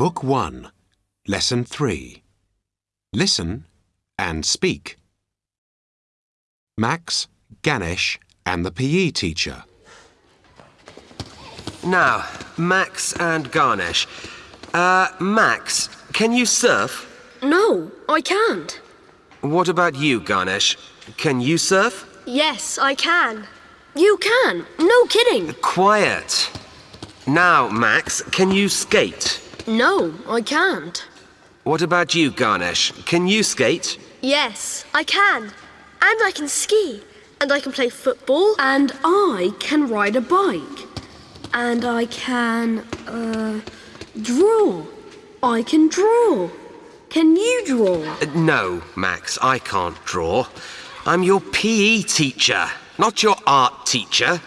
Book 1, Lesson 3. Listen and speak. Max, Ganesh, and the PE teacher. Now, Max and Ganesh. Uh, Max, can you surf? No, I can't. What about you, Ganesh? Can you surf? Yes, I can. You can. No kidding. Quiet. Now, Max, can you skate? No, I can't. What about you, Ganesh? Can you skate? Yes, I can. And I can ski. And I can play football. And I can ride a bike. And I can, uh, draw. I can draw. Can you draw? Uh, No, Max, I can't draw. I'm your PE teacher, not your art teacher.